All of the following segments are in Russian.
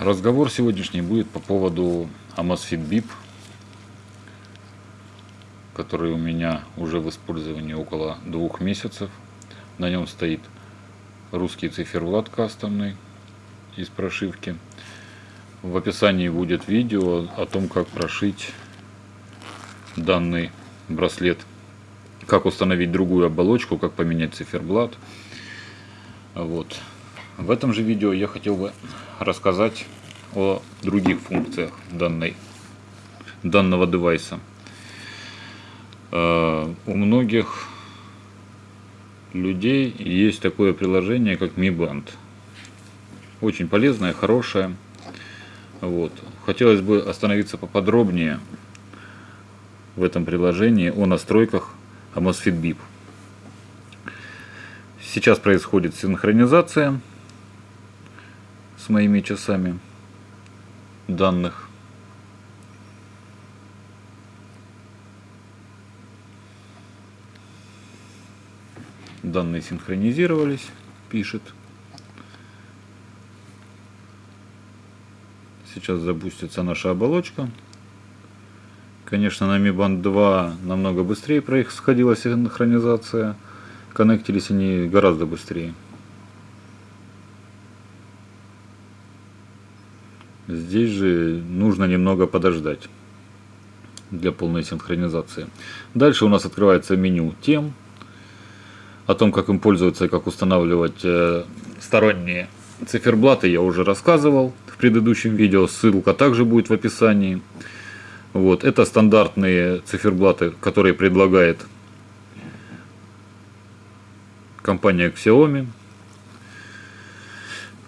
Разговор сегодняшний будет по поводу Amazfit BIP, который у меня уже в использовании около двух месяцев. На нем стоит русский циферблат кастомный из прошивки. В описании будет видео о том, как прошить данный браслет, как установить другую оболочку, как поменять циферблат. Вот. В этом же видео я хотел бы рассказать о других функциях данной, данного девайса. Э, у многих людей есть такое приложение, как Mi Band. Очень полезное, хорошее. Вот. Хотелось бы остановиться поподробнее в этом приложении о настройках Amazfit Bip. Сейчас происходит синхронизация с моими часами данных. Данные синхронизировались, пишет. Сейчас запустится наша оболочка. Конечно, на Mi Band 2 намного быстрее происходила синхронизация. Коннектились они гораздо быстрее. Здесь же нужно немного подождать для полной синхронизации. Дальше у нас открывается меню тем. О том, как им пользоваться и как устанавливать э, сторонние циферблаты я уже рассказывал в предыдущем видео. Ссылка также будет в описании. Вот, это стандартные циферблаты, которые предлагает компания Xiaomi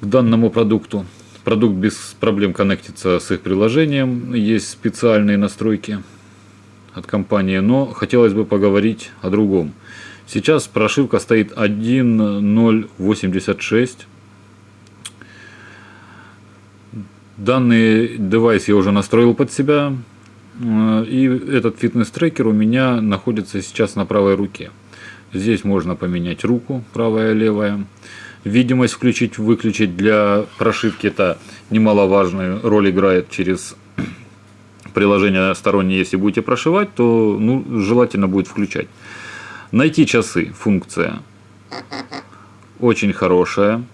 к данному продукту. Продукт без проблем коннектится с их приложением. Есть специальные настройки от компании, но хотелось бы поговорить о другом. Сейчас прошивка стоит 1.086. Данный девайс я уже настроил под себя. И этот фитнес-трекер у меня находится сейчас на правой руке. Здесь можно поменять руку, правая и левая. Видимость включить, выключить для прошивки это немаловажную роль играет через приложение стороннее, если будете прошивать, то ну, желательно будет включать. Найти часы функция. Очень хорошая.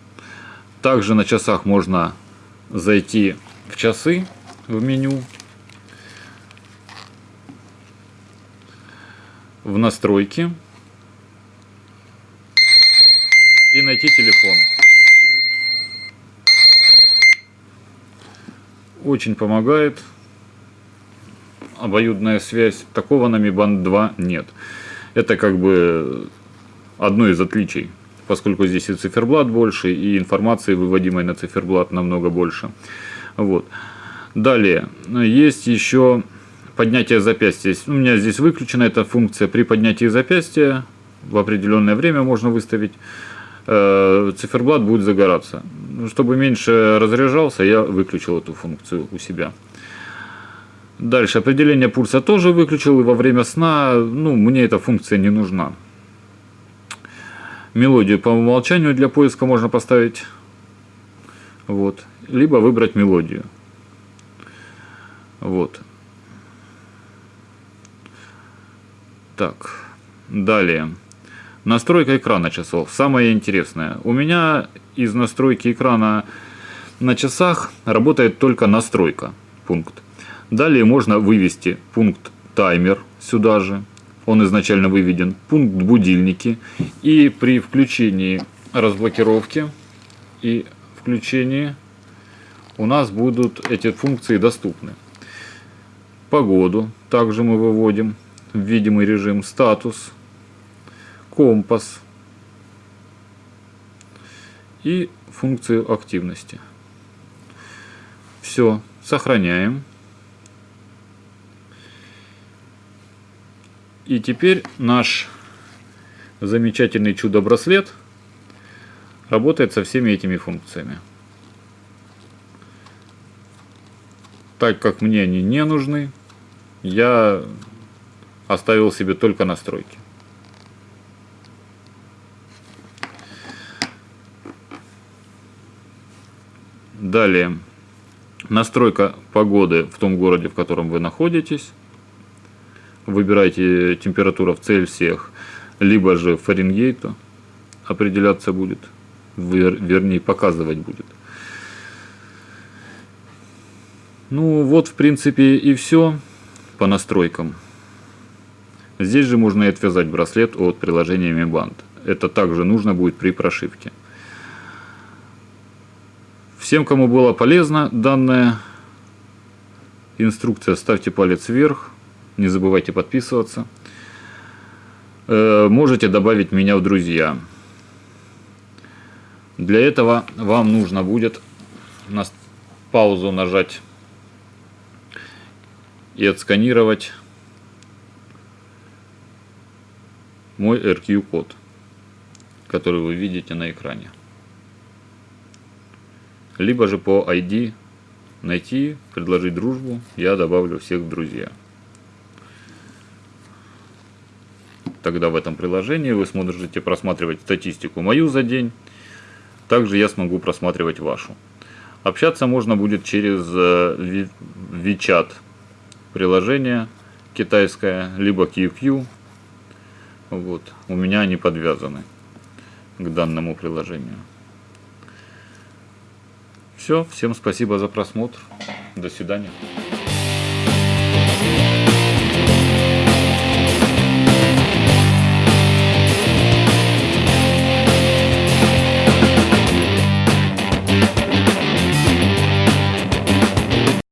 Также на часах можно зайти в часы в меню, в настройки и найти телефон. Очень помогает обоюдная связь. Такого на Mi Band 2 нет. Это как бы одно из отличий, поскольку здесь и циферблат больше, и информации, выводимой на циферблат, намного больше. Вот. Далее, есть еще поднятие запястья. У меня здесь выключена эта функция. При поднятии запястья в определенное время можно выставить циферблат будет загораться. Чтобы меньше разряжался, я выключил эту функцию у себя. Дальше, определение пульса тоже выключил, и во время сна, ну, мне эта функция не нужна. Мелодию по умолчанию для поиска можно поставить, вот, либо выбрать мелодию. Вот. Так, далее. Настройка экрана часов. Самое интересное. У меня из настройки экрана на часах работает только настройка. Пункт. Далее можно вывести пункт таймер сюда же. Он изначально выведен. Пункт будильники. И при включении разблокировки и включении у нас будут эти функции доступны. Погоду также мы выводим в видимый режим. Статус компас и функцию активности. Все, сохраняем. И теперь наш замечательный чудо-браслет работает со всеми этими функциями. Так как мне они не нужны, я оставил себе только настройки. Далее. Настройка погоды в том городе, в котором вы находитесь. Выбирайте температуру в Цельсиях, либо же Фаренгейта определяться будет, вернее показывать будет. Ну вот в принципе и все по настройкам. Здесь же можно и отвязать браслет от приложения Mi Band. Это также нужно будет при прошивке. Всем, кому было полезно данная инструкция, ставьте палец вверх. Не забывайте подписываться. Э, можете добавить меня в друзья. Для этого вам нужно будет на паузу нажать и отсканировать мой RQ-код, который вы видите на экране либо же по ID найти, предложить дружбу, я добавлю всех в друзья. Тогда в этом приложении вы сможете просматривать статистику мою за день, также я смогу просматривать вашу. Общаться можно будет через э, WeChat приложение китайское, либо QQ. Вот. У меня они подвязаны к данному приложению. Все, всем спасибо за просмотр. До свидания.